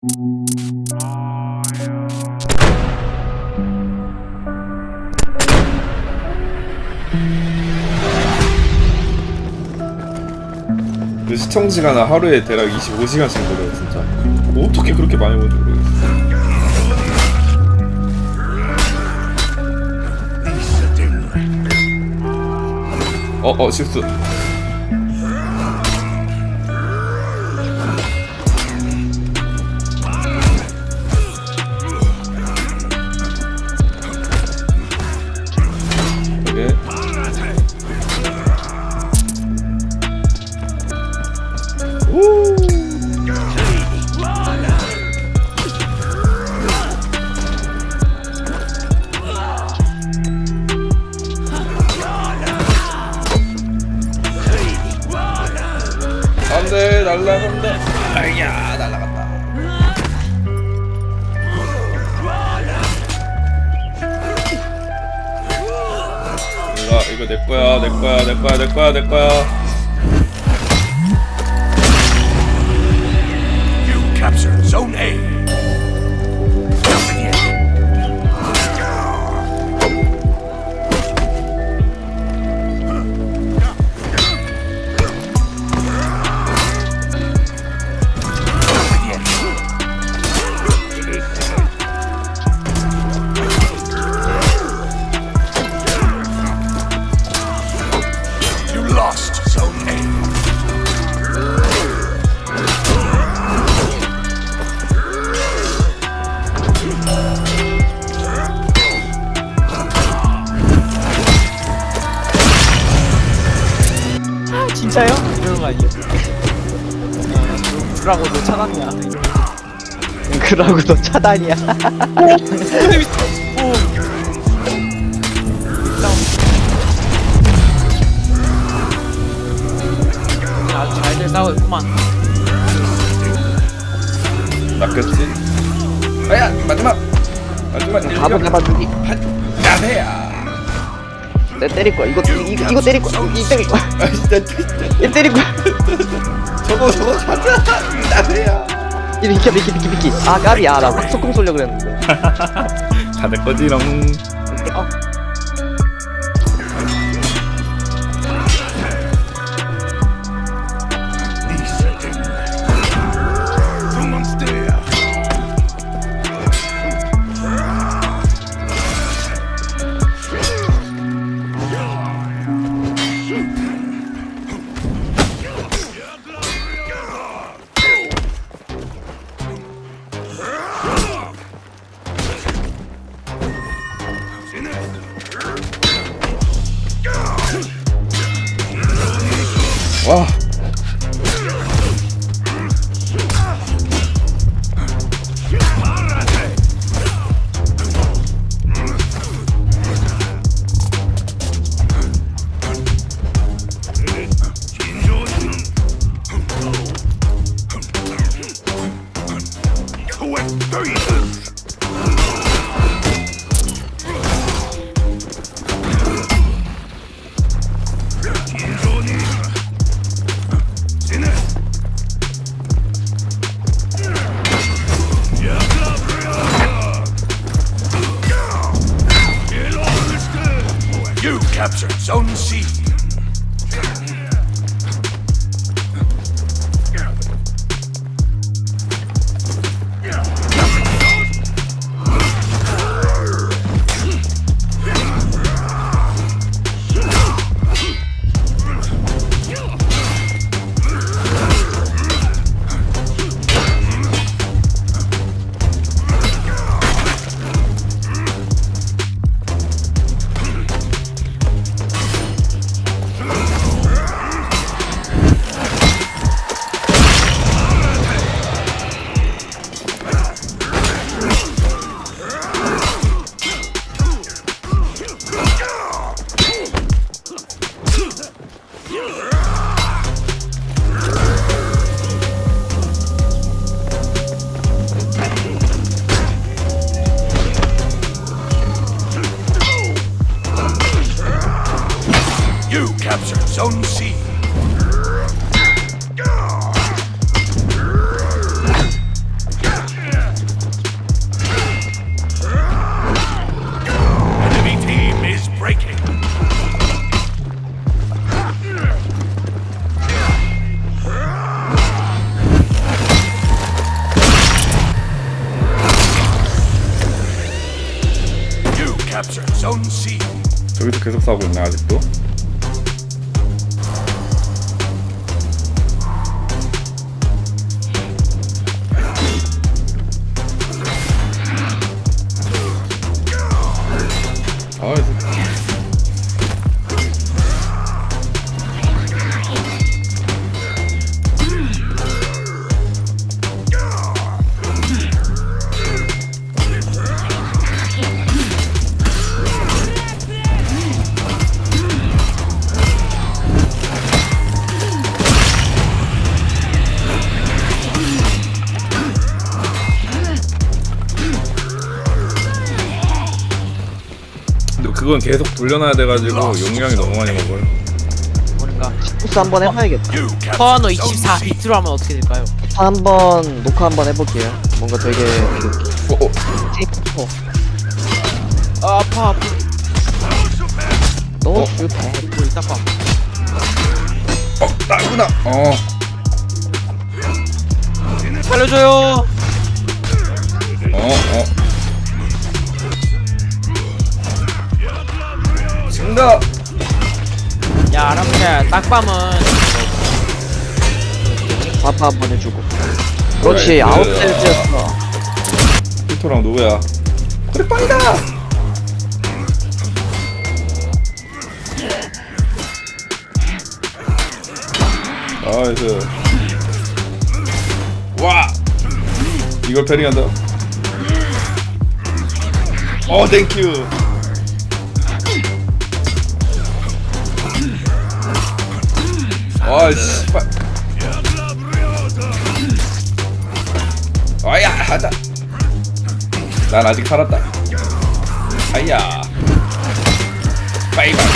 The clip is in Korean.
그 시청 시간은 하루에 대략 25시간씩 걸려요 진짜. 어떻게 그렇게 많이 보는지 모르겠어 어 어 실수 안돼 날라간다 아야 날라갔다. 이거 이거 내 거야 내 거야 내 거야 내 거야 내 거야 진짜요? 이러는 거 아니에요? 그러고 너 차단이야. 그러고 너 차단이야. 아주 잘들 싸우고 있구만. 낚였지 아야 마지막 마지막 밥을 잡아주기. 야배야 내 때릴 거야. 이거 이 거 이거 때릴 거야. 이 때릴 거야. 아 진짜 이 때릴 거야. 저거 저거 가자 야배야 이 비켜 비키 비키 비키. 아 까비야. 나 소금 쏠려 그랬는데. 다내 거지롱 어. 와 captured Zone C. capture Zone C. Capture Zone C. So we took a thousand. 그건 계속 돌려놔야 돼가지고 용량이 너무 많이 먹어요. 뭔가 포스 한번 해봐야겠다 Zone 24 C. 비트로 하면 어떻게 될까요? 한번 녹화 한번 해볼게요 뭔가 되게 그 어, 어. 테이프 아, 아파 아파 너무 어? 좋다 우리 딱 봐. 어, 나구나. 어. 살려줘요 증가. 야 아람새 딱밤은 바파 한번 해주고 그렇지 그래, 아홉 그래. 셀즈였어 피토랑 누구야? 그래 빵이다. 나이스. 와. 이걸 패링한다. 어, 땡큐. 아, 씨발. 아야, 하다. 난 아직 살았다. 아야. 바이바이.